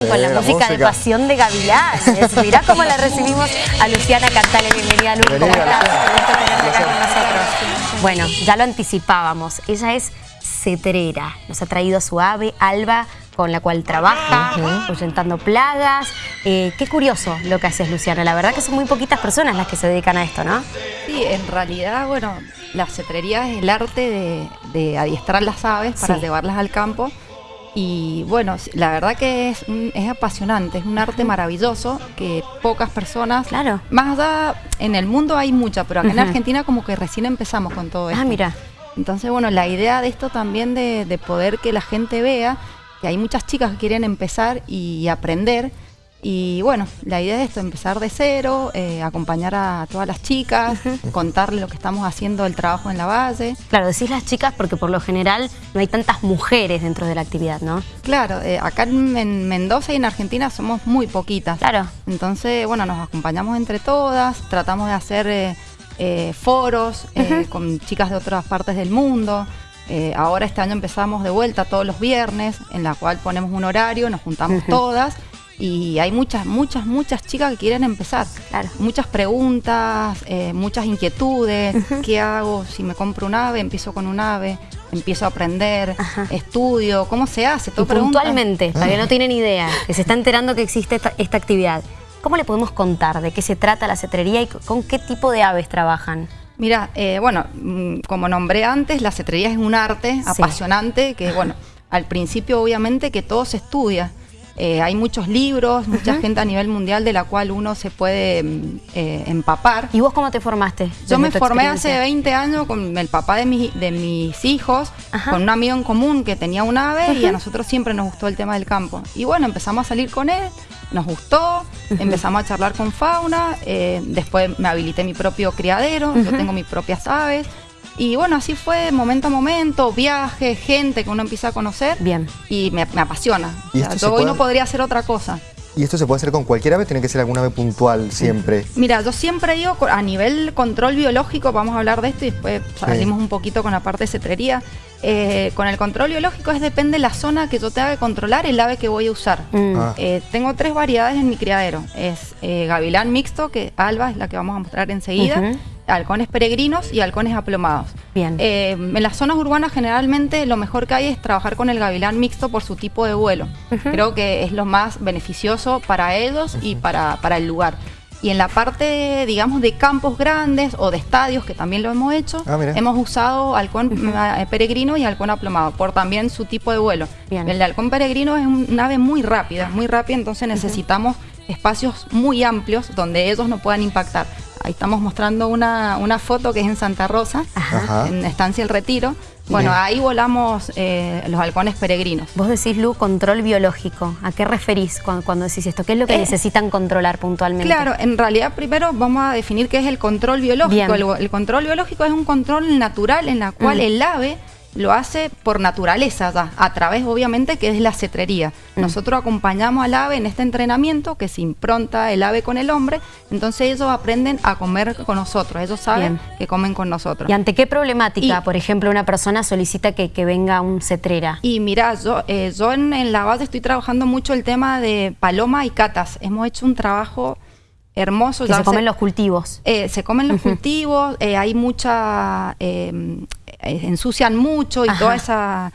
Con la, Eh, la música, de. Pasión de Gavilanes. Mirá cómo la recibimos a Luciana Cantale. Bienvenida, Lu. ¿Cómo Bienvenida, estás? Luciana. Un gusto tenerte acá Un con nosotros. Bueno, ya lo anticipábamos. Ella es cetrera. Nos ha traído su ave, Alba, con la cual trabaja, ahuyentando plagas. Eh, qué curioso lo que haces, Luciana. La verdad que son muy poquitas personas las que se dedican a esto, ¿no? Sí, en realidad, bueno, la cetrería es el arte de, de adiestrar las aves para Sí. llevarlas al campo. Y bueno, la verdad que es, es apasionante, es un arte maravilloso que pocas personas, Claro. más allá, en el mundo hay mucha, pero acá en. Argentina como que recién empezamos con todo esto. Ah, mira. Entonces, bueno, la idea de esto también de, de poder que la gente vea que hay muchas chicas que quieren empezar y aprender. Y bueno, la idea es esto, empezar de cero, eh, acompañar a todas las chicas, contarles lo que estamos haciendo, el trabajo en la base. Claro, decís las chicas porque por lo general no hay tantas mujeres dentro de la actividad, ¿no? Claro, eh, acá en, en Mendoza y en Argentina somos muy poquitas. Claro. Entonces, bueno, nos acompañamos entre todas, tratamos de hacer eh, foros con chicas de otras partes del mundo. Eh, ahora este año empezamos de vuelta todos los viernes, en la cual ponemos un horario, nos juntamos todas y hay muchas, muchas, muchas chicas que quieren empezar. Claro. Muchas preguntas, eh, muchas inquietudes. ¿Qué hago si me compro un ave? Empiezo con un ave, empiezo a aprender, Ajá. estudio, ¿cómo se hace? Y Todo preguntas. puntualmente, para que no tienen idea, que se está enterando que existe esta, esta actividad, ¿cómo le podemos contar de qué se trata la cetrería y con qué tipo de aves trabajan? Mira, eh, bueno, mm, como nombré antes, la cetrería es un arte apasionante que, bueno, al principio obviamente que todo se estudia. Eh, hay muchos libros, mucha gente a nivel mundial de la cual uno se puede mm, eh, empapar. ¿Y vos cómo te formaste? Yo me formé hace 20 años con el papá de, mi- de mis hijos, Ajá. con un amigo en común que tenía un ave y a nosotros siempre nos gustó el tema del campo. Y bueno, empezamos a salir con él, nos gustó, empezamos a charlar con fauna, eh, después me habilité mi propio criadero, yo tengo mis propias aves. Y bueno, así fue momento a momento, viajes, gente que uno empieza a conocer Bien. y me, me apasiona. ¿Y O sea, yo hoy no podría hacer otra cosa. ¿Y esto se puede hacer con cualquier ave? ¿Tiene que ser alguna ave puntual siempre? Mira, yo siempre digo, a nivel control biológico, vamos a hablar de esto y después salimos un poquito con la parte de cetrería. Eh, con el control biológico es depende de la zona que yo tenga que controlar el ave que voy a usar. Mm. Ah. Eh, tengo tres variedades en mi criadero. Es eh, gavilán mixto, que Alba es la que vamos a mostrar enseguida. Halcones peregrinos y halcones aplomados. Bien. Eh, en las zonas urbanas generalmente lo mejor que hay es trabajar con el gavilán mixto por su tipo de vuelo. Creo que es lo más beneficioso para ellos y para, para el lugar. Y en la parte, digamos, de campos grandes o de estadios, que también lo hemos hecho, Ah, hemos usado halcón eh, peregrino y halcón aplomado, por también su tipo de vuelo. Bien. El halcón peregrino es un- un ave muy rápida, muy rápida, entonces necesitamos espacios muy amplios donde ellos no puedan impactar. Ahí estamos mostrando una, una foto que es en Santa Rosa, Ajá. en Estancia El Retiro. Bueno, Bien. ahí volamos eh, los halcones peregrinos. Vos decís, Lu, control biológico. ¿A qué referís cuando, cuando decís esto? ¿Qué es lo que Eh, necesitan controlar puntualmente? Claro, en realidad primero vamos a definir qué es el control biológico. El control biológico es un control natural en la cual Mm. el ave lo hace por naturaleza ya, a través obviamente que es la cetrería. Mm. Nosotros acompañamos al ave en este entrenamiento que se impronta el ave con el hombre, entonces ellos aprenden a comer con nosotros, ellos saben Bien. que comen con nosotros. ¿Y ante qué problemática, Y- por ejemplo, una persona solicita que, que venga un cetrera? Y mira, yo, eh, yo en, en la base estoy trabajando mucho el tema de paloma y catas. Hemos hecho un trabajo hermoso. Que ya se comen los cultivos. Eh, se comen los cultivos, eh, hay mucha, eh, eh, ensucian mucho y Ajá. toda esa,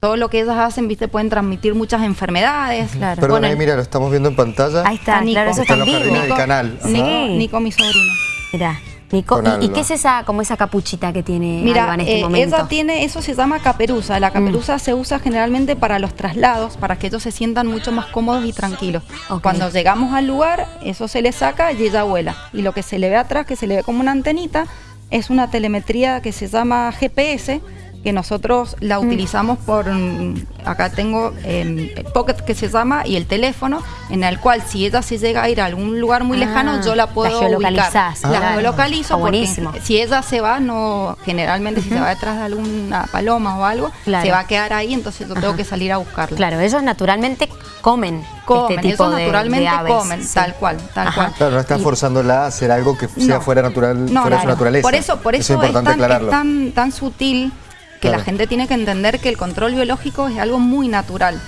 todo lo que ellas hacen, viste, pueden transmitir muchas enfermedades. Claro. Perdón, Bueno, ahí mira, lo estamos viendo en pantalla. Ahí está, Nico. claro, eso Está en vivo. jardines del canal. Nico, Sí. Nico, mi sobrino. Mirá, Nico, ¿y, qué es esa, como esa capuchita que tiene Mira, Alba en este eh, momento? ella tiene, eso se llama caperuza. La caperuza se usa generalmente para los traslados, para que ellos se sientan mucho más cómodos y tranquilos. Cuando llegamos al lugar, eso se le saca y ella vuela. Y lo que se le ve atrás, que se le ve como una antenita, es una telemetría que se llama GPS, que nosotros la Mm. utilizamos por, mm, acá tengo eh, el Pocket que se llama y el teléfono, en el cual si ella se llega a ir a algún lugar muy Ah, lejano, yo la la puedo geolocalizás, ubicar. La claro. geolocalizo porque buenísimo. si ella se va, no generalmente si se va detrás de alguna paloma o algo, Claro. se va a quedar ahí, entonces yo tengo que salir a buscarla. Claro, ellos naturalmente comen, Comen, este tipo ellos de, naturalmente de aves. comen, sí. tal cual, tal Ajá. cual. Claro, no estás Y- forzándola a hacer algo que sea No. fuera natural, No, fuera de su claro. naturaleza. Por eso, por eso, es importante es, tan, aclararlo. es tan, tan sutil que Claro. la gente tiene que entender que el control biológico es algo muy natural.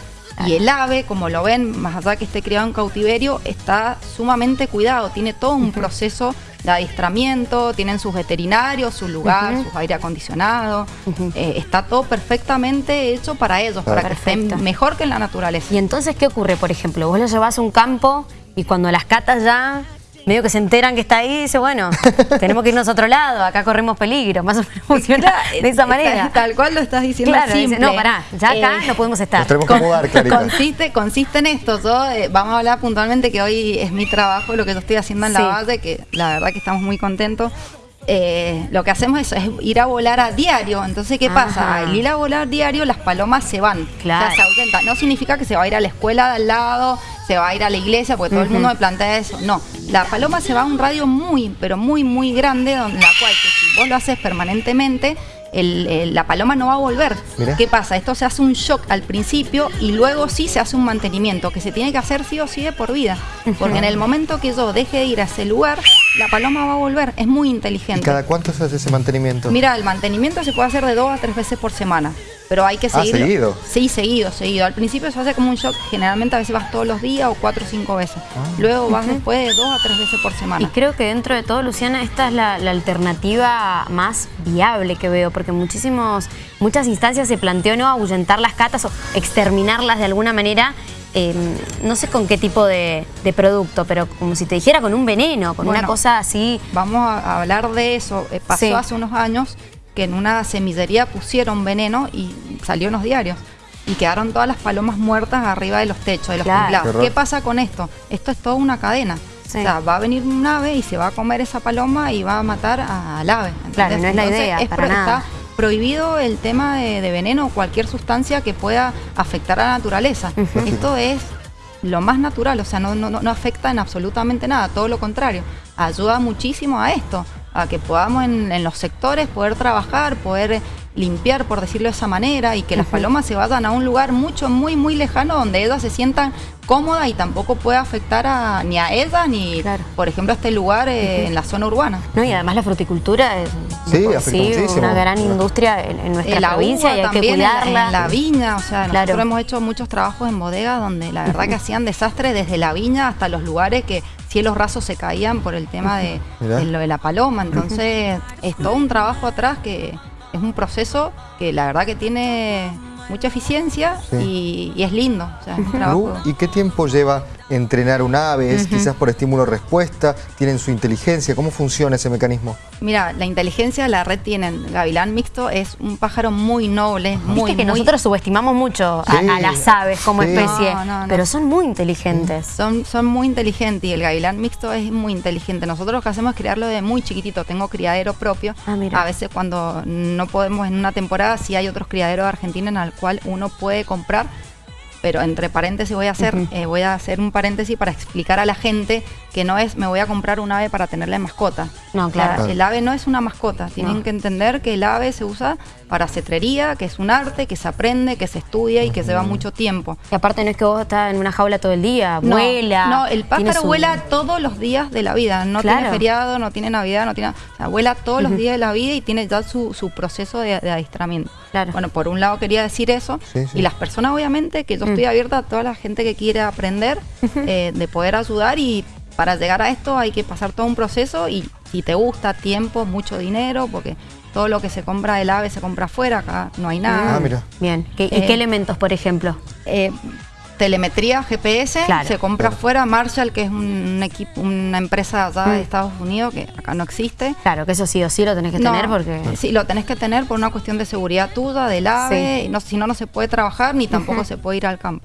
Y el ave, como lo ven, más allá que esté criado en cautiverio, está sumamente cuidado, tiene todo un proceso de adiestramiento, tienen sus veterinarios, su lugar, sus aire acondicionado, eh, está todo perfectamente hecho para ellos, para que estén mejor que en la naturaleza. Y entonces, ¿qué ocurre, por ejemplo? Vos lo llevas a un campo y cuando las catas ya medio que se enteran que está ahí y dice, bueno, tenemos que irnos a otro lado, acá corremos peligro, más o menos funciona de esa manera. Tal cual lo estás diciendo claro, simple. no, pará, ya acá eh, no podemos estar. Nos tenemos que mudar, consiste, consiste en esto, yo, eh, vamos a hablar puntualmente que hoy es mi trabajo, lo que yo estoy haciendo en la base, que la verdad que estamos muy contentos. Eh, lo que hacemos es, es, ir a volar a diario. Entonces, ¿qué pasa? Al ir a volar diario, las palomas se van. Claro. se ausentan. No significa que se va a ir a la escuela de al lado, se va a ir a la iglesia, porque todo el mundo me plantea eso. No, la paloma se va a un radio muy, pero muy, muy grande, donde la cual que si vos lo haces permanentemente, la paloma no va a volver. ¿Qué pasa? Esto se hace un shock al principio y luego sí se hace un mantenimiento que se tiene que hacer sí o sí de por vida. Porque en el momento que yo deje de ir a ese lugar, la paloma va a volver. Es muy inteligente. ¿Y cada cuánto se hace ese mantenimiento? Mira, el mantenimiento se puede hacer de dos a tres veces por semana pero hay que seguir. Ah, seguido. Sí, seguido, seguido. Al principio se hace como un shock, generalmente a veces vas todos los días o cuatro o cinco veces. Ah. Luego vas después de dos a tres veces por semana. Y creo que dentro de todo, Luciana, esta es la, alternativa más viable que veo, porque muchísimos, muchas instancias se planteó no ahuyentar las catas o exterminarlas de alguna manera. Em, no sé con qué tipo de, producto, pero como si te dijera con un veneno, con una cosa así. Vamos a hablar de eso. Eh, pasó hace unos años que en una semillería pusieron veneno y salió en los diarios. Y quedaron todas las palomas muertas arriba de los techos, de los claro. ¿Qué pasa con esto? Esto es toda una cadena. O sea, va a venir un ave y se va a comer esa paloma y va a matar al ave. Claro, no es la idea, para nada. Está prohibido el tema de, veneno o cualquier sustancia que pueda afectar a la naturaleza. Esto es lo más natural, o sea, no, no, no afecta en absolutamente nada, todo lo contrario. Ayuda muchísimo a esto a que podamos en, los sectores poder trabajar, poder limpiar, por decirlo de esa manera, y que las palomas se vayan a un lugar mucho, muy, muy lejano donde ellas se sientan cómodas y tampoco puede afectar a, ni a ellas ni, por ejemplo, a este lugar eh, en la zona urbana. No, y además la fruticultura es una gran industria en, nuestra provincia y hay que cuidarla. En, la viña, o sea, nosotros hemos hecho muchos trabajos en bodegas donde la verdad que hacían desastres desde la viña hasta los lugares que cielos rasos se caían por el tema de, lo de la paloma. Entonces, es todo un trabajo atrás que es un proceso que la verdad que tiene mucha eficiencia y, es lindo. ¿Y qué tiempo lleva entrenar un ave? quizás por estímulo-respuesta? ¿Tienen su inteligencia? ¿Cómo funciona ese mecanismo? Mira, la inteligencia la red tienen. Gavilán mixto es un pájaro muy noble, muy, que nosotros subestimamos mucho a, las aves como especie, pero son muy inteligentes. Son, son muy inteligentes y el gavilán mixto es muy inteligente. Nosotros lo que hacemos es criarlo de muy chiquitito. Tengo criadero propio. Ah, a veces cuando no podemos en una temporada, sí hay otros criaderos de Argentina en el cual uno puede comprar pero entre paréntesis voy a hacer, eh, voy a hacer un paréntesis para explicar a la gente que no es me voy a comprar un ave para tenerla en mascota. No, claro. el ave no es una mascota. Tienen que entender que el ave se usa para cetrería, que es un arte, que se aprende, que se estudia y que lleva mucho tiempo. Y aparte no es que vos estás en una jaula todo el día, vuela. No, el pájaro vuela todos los días de la vida. No tiene feriado, no tiene Navidad, no tiene. O sea, vuela todos los días de la vida y tiene ya su, proceso de, de adiestramiento. Claro. Bueno, por un lado quería decir eso. Y las personas, obviamente, que yo estoy abierta a toda la gente que quiere aprender, eh, de poder ayudar y para llegar a esto hay que pasar todo un proceso y si te gusta, tiempo, mucho dinero, porque todo lo que se compra del AVE se compra afuera, acá no hay nada. Ah, mira. Bien. ¿Y qué eh, elementos, por ejemplo? Eh, telemetría GPS, se compra afuera, Marshall, que es un equipo, una empresa allá de mm. Estados Unidos, que acá no existe. Claro, que eso sí o sí lo tenés que tener porque... Sí, lo tenés que tener por una cuestión de seguridad tuya, del AVE, no, si no, no se puede trabajar ni tampoco se puede ir al campo.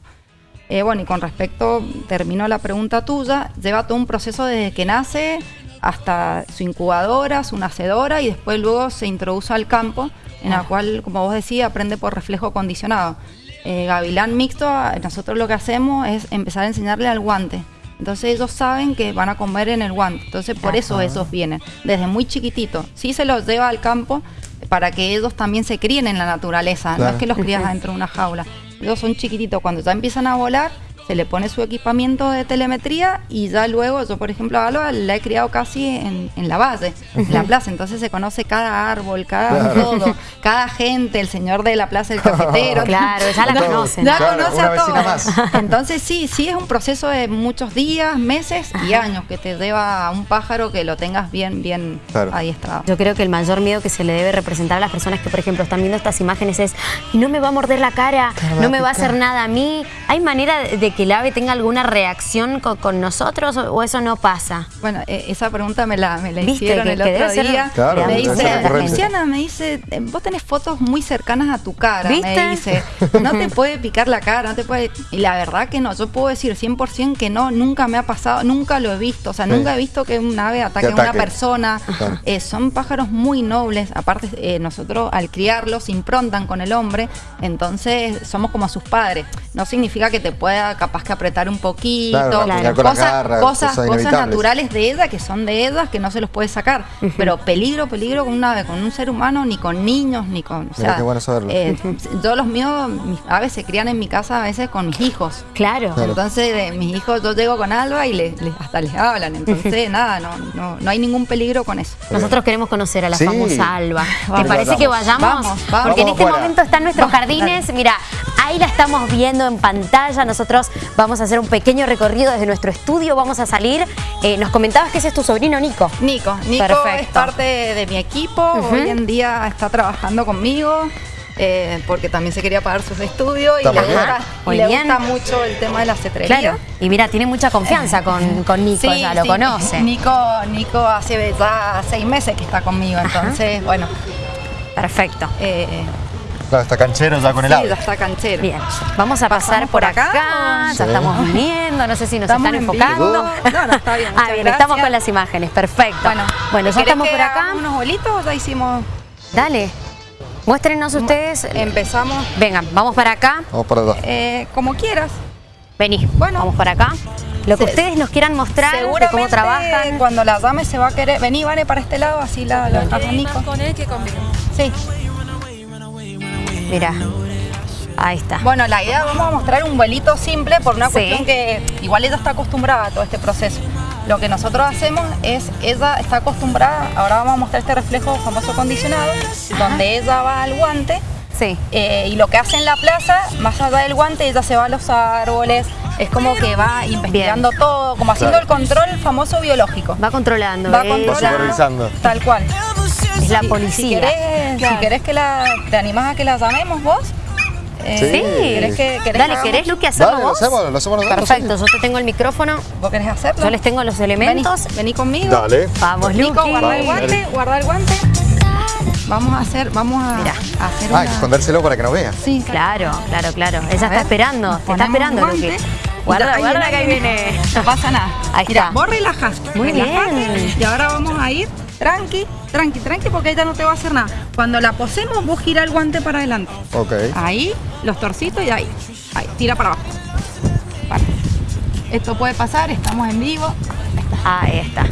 Eh, bueno, y con respecto, terminó la pregunta tuya, lleva todo un proceso desde que nace hasta su incubadora, su nacedora y después luego se introduce al campo, en la ah. cual, como vos decías, aprende por reflejo condicionado. Eh, gavilán mixto, nosotros lo que hacemos es empezar a enseñarle al guante. Entonces ellos saben que van a comer en el guante. Entonces por eso esos vienen, desde muy chiquitito. Sí se los lleva al campo para que ellos también se críen en la naturaleza, no es que los crías dentro de una jaula. Ellos son chiquititos, cuando ya empiezan a volar, se le pone su equipamiento de telemetría y ya luego, yo por ejemplo a Alba la he criado casi en, en la base, en la plaza, entonces se conoce cada árbol, cada todo, cada gente, el señor de la plaza, el cafetero. Claro, ya la conocen. Ya Claro, conoce a todos. más. Entonces sí, sí es un proceso de muchos días, meses y años que te lleva a un pájaro que lo tengas bien, bien Claro. adiestrado. Yo creo que el mayor miedo que se le debe representar a las personas que, por ejemplo, están viendo estas imágenes es "Y no me va a morder la cara, no me va a hacer nada a mí. ¿Hay manera de de que el ave tenga alguna reacción co- con, nosotros o, o eso no pasa? Bueno, eh, esa pregunta me la, me la hicieron Que- el que otro ser- día. Claro, me dice. Luciana, me dice, vos tenés fotos muy cercanas a tu cara. ¿Viste? Me dice, no te puede picar la cara, no te puede... Y la verdad que no, yo puedo decir 100% que no, nunca me ha pasado, nunca lo he visto. O sea, Sí. nunca he visto que un ave ataque a una persona. Claro. Eh, son pájaros muy nobles. Aparte, eh, nosotros al criarlos se improntan con el hombre, entonces somos como sus padres. No significa que te pueda capaz que apretar un poquito. Claro, Claro. Cosas, garras, cosas, cosas cosas inevitables. naturales de ella que son de ellas que no se los puede sacar. Pero peligro, peligro con una ave, con un ser humano, ni con niños, ni con. O sea, qué bueno saberlo. eh, yo los míos, mis aves se crían en mi casa a veces con mis hijos. Claro. Claro. Entonces, de mis hijos, yo llego con Alba y les, les- hasta les hablan. Entonces, nada, no, no, no hay ningún peligro con eso. Nosotros queremos conocer a la Sí. famosa Alba. ¿Te Vamos. parece que vayamos? Vamos, vamos. Porque en este momento está en nuestros Vamos, jardines. Mira, ahí la estamos viendo en pantalla. Nosotros vamos a hacer un pequeño recorrido desde nuestro estudio. Vamos a salir. Eh, nos comentabas que ese es tu sobrino Nico. Nico, Nico Perfecto. es parte de mi equipo, hoy en día está trabajando conmigo. eh, porque también se quería pagar sus estudios y le, gusta, y le bien. gusta mucho el tema de la cetrería. Claro. Y mira, tiene mucha confianza con, con Nico, Sí, ya lo sí. conoce. Nico, Nico hace ya seis meses que está conmigo, entonces, bueno, Perfecto. eh, Claro, está canchero ya con el sí, ave. ya está canchero. Bien, vamos a pasar ¿Pasamos por por acá, acá? ya estamos viniendo, no sé si nos Estamos están en enfocando. vivo. No, no, está bien, ah, bien, gracias. estamos con las imágenes, perfecto. Bueno, bueno ya ¿querés estamos que por acá. unos vuelitos o ya hicimos? Dale, muéstrenos ustedes. Empezamos Vengan, vamos para acá. Vamos para allá. eh, como quieras. Vení, Bueno. vamos para acá. Lo que Se- ustedes nos quieran mostrar de cómo trabajan. cuando la dame se va a querer. Vení, Vane, para este lado, así la, la con él que conmigo. Sí. Mira, ahí está. Bueno, la idea, vamos a mostrar un vuelito simple por una Sí. cuestión que igual ella está acostumbrada a todo este proceso. Lo que nosotros hacemos es, ella está acostumbrada, ahora vamos a mostrar este reflejo famoso condicionado, donde ella va al guante Sí. eh, y lo que hace en la plaza, más allá del guante, ella se va a los árboles, es como que va investigando todo, como haciendo Claro. el control famoso biológico. Va controlando. Va ¿ves? controlando. supervisando. Tal cual. Es la Si- policía. Si querés, si querés que la, te animás a que la llamemos vos. Eh, Sí. ¿Querés que, querés Dale, que ¿querés, hagamos? Luqui, hacerlo Dale, lo vos? hacemos, lo hacemos nosotros, Perfecto, yo te tengo el micrófono, ¿Vos querés hacerlo? yo les tengo los elementos. Vení, vení conmigo. Dale. Vamos, Nico, guarda el guante, guarda el guante. Vamos a hacer, vamos a, Mirá. a hacer Ah, hay que una... escondérselo para que no vea. Sí, Claro, claro, claro. Ella A está ver, esperando, nos te está esperando. Y Guarda, ahí guarda que ahí viene. No pasa nada. Ahí Mira, está. vos relajás. Muy relajate. bien. Y ahora vamos a ir tranqui, tranqui, tranqui, porque ella no te va a hacer nada. Cuando la posemos, vos gira el guante para adelante. Ok. Ahí, los torcitos y ahí. Ahí, tira para abajo. Para. Esto puede pasar, estamos en vivo. Ahí está.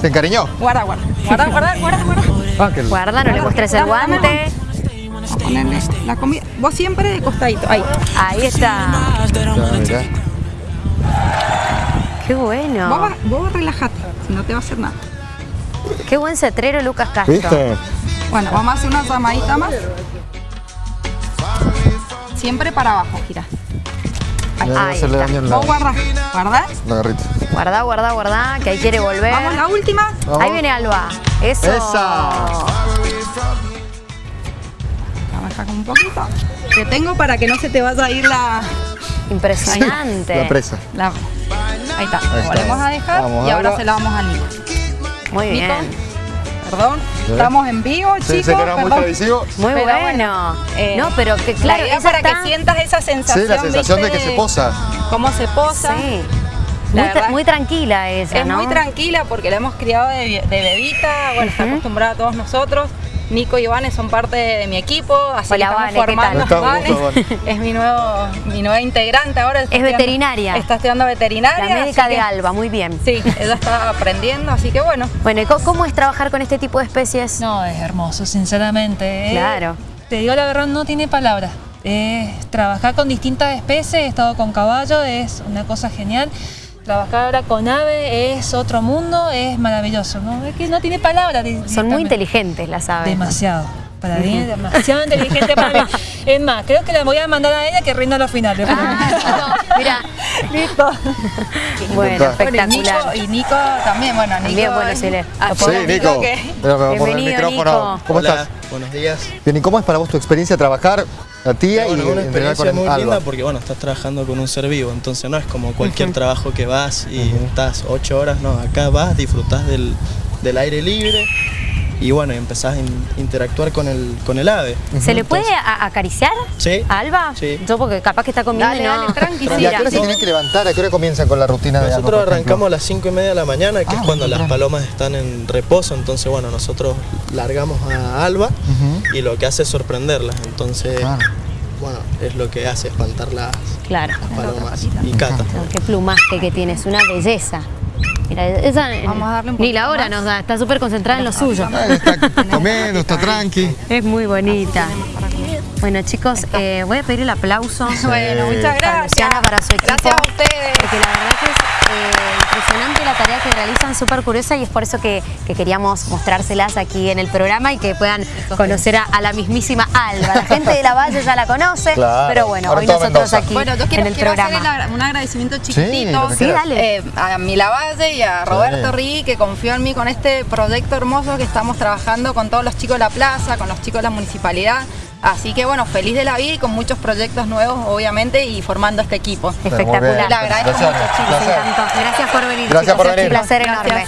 ¿Se encariñó? Guarda, guarda. Guarda, guarda, guarda, guarda. Ah, que Guarda, no le muestres el guante. Vamos a ponerle la comida. Vos siempre de costadito. Ahí. Ahí está. Ya. Qué Vos, bueno. va- vos relajate, si no te va a hacer nada. Qué buen cetrero Lucas Castro. ¿Viste? Bueno, vamos a hacer una llamadita más. Siempre para abajo, no Ahí hacerle está. la, Vos guardás, guardás. la garrita. Guarda, guarda, guarda, que ahí quiere volver. Vamos, la última. Vamos. Ahí viene Alba. Eso. Esa. Vamos a dejar como un poquito. Te tengo para que no se te vaya a ir la... Impresionante. La presa. la- Ahí está. Ahí está. Volvemos a dejar Vamos, y ahora ahora. se la vamos a Nico. Muy Nico, bien. Perdón, Sí. estamos en vivo, Sí, chicos. era muy televisivo. Muy Pero bueno. bueno, eh, no, pero que claro, la idea ella para está... que sientas esa sensación. Sí, la sensación de que se posa. Cómo se posa. Sí. Muy, tra- muy tranquila ella, Es ¿no? muy tranquila porque la hemos criado de, de bebita, bueno, está acostumbrada a todos nosotros. Nico y Vane son parte de mi equipo, así Hola, que Vane, estamos ¿qué formando. tal? Vane juntos, es mi nuevo, mi nueva integrante ahora. Es estudiando- veterinaria. Está estudiando veterinaria. La médica de que- Alba, muy bien. Sí, ella está aprendiendo, así que bueno. Bueno, ¿y cómo es trabajar con este tipo de especies? No, es hermoso, sinceramente. eh. Claro. Te digo la verdad, no tiene palabras. Eh, trabajar con distintas especies, he estado con caballo, es una cosa genial. Trabajar ahora con ave es otro mundo, es maravilloso, ¿no? Es que no tiene palabras. Son muy inteligentes las aves. Demasiado. Para mí es demasiado inteligente para mí. Es más, creo que la voy a mandar a ella que rinda los finales. Ah, mira, Listo. bueno, Bueno, Bueno, y Nico, espectacular. y Nico también, bueno, Nico. También, bueno, sí, le- Ah, lo Sí, Nico. que- Pero por el Bienvenido, micrófono. Nico. ¿Cómo Hola, estás? buenos días. Bien, ¿y cómo es para vos tu experiencia trabajar la tía bueno, y una entrenar con experiencia muy Alba? linda porque bueno, estás trabajando con un ser vivo, entonces no es como cualquier trabajo que vas y estás ocho horas, no, acá vas, disfrutás del, del aire libre y bueno, y empezás a in- interactuar con el, con el ave. ¿Se le puede acariciar Sí. a Alba? Sí. Yo porque capaz que está comiendo Dale, y no... dale, tranqui, ¿Y a qué hora se tienen que levantar? ¿A qué hora comienzan con la rutina de Alba? Nosotros por ejemplo? arrancamos a las cinco y media de la mañana, que Ah, es cuando las palomas están en reposo, entonces bueno, nosotros largamos a Alba y lo que hace es sorprenderlas, entonces Claro. bueno, es lo que hace espantar las Claro. palomas y cata. Qué plumaje que tiene, es una belleza. Mira, esa Vamos a darle un ni la hora más. nos da, está súper concentrada en lo suyo. Está comiendo, está tranqui. Es muy bonita. Bueno chicos, eh, voy a pedir el aplauso. Bueno, muchas para gracias. Luciana, para su equipo. Gracias a ustedes. Porque la verdad que es eh, impresionante la tarea que realizan, súper curiosa y es por eso que, que queríamos mostrárselas aquí en el programa y que puedan conocer a, a la mismísima Alba. La gente de la Valle ya la conoce, Claro. pero bueno, Ahora hoy nosotros Mendoza. aquí Bueno, yo quiero, en el quiero hacer programa. el agra- un agradecimiento chiquitito Sí, quieras. dale. eh, a Milavalle y a Roberto Rí, que confió en mí con este proyecto hermoso que estamos trabajando con todos los chicos de la plaza, con los chicos de la municipalidad. Así que bueno, feliz de la vida y con muchos proyectos nuevos, obviamente, y formando este equipo. Espectacular. Le agradezco Gracias, mucho, chicos. Gracias. Gracias por venir. Gracias chicos. por venir. Un placer Gracias. enorme.